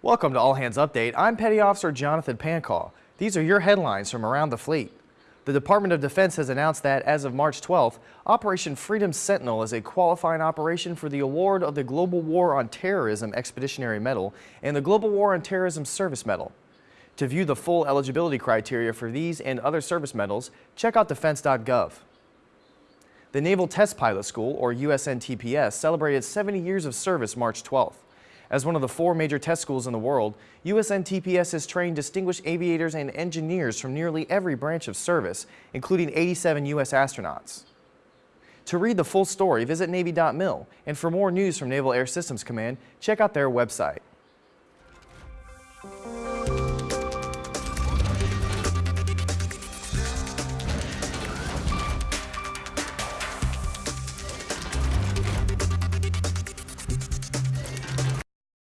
Welcome to All Hands Update. I'm Petty Officer Jonathan Pancaw. These are your headlines from around the fleet. The Department of Defense has announced that as of March 12th, Operation Freedom Sentinel is a qualifying operation for the award of the Global War on Terrorism Expeditionary Medal and the Global War on Terrorism Service Medal. To view the full eligibility criteria for these and other service medals, check out defense.gov. The Naval Test Pilot School, or USNTPS, celebrated 70 years of service March 12th. As one of the four major test schools in the world, USNTPS has trained distinguished aviators and engineers from nearly every branch of service, including 87 U.S. astronauts. To read the full story, visit Navy.mil, and for more news from Naval Air Systems Command, check out their website.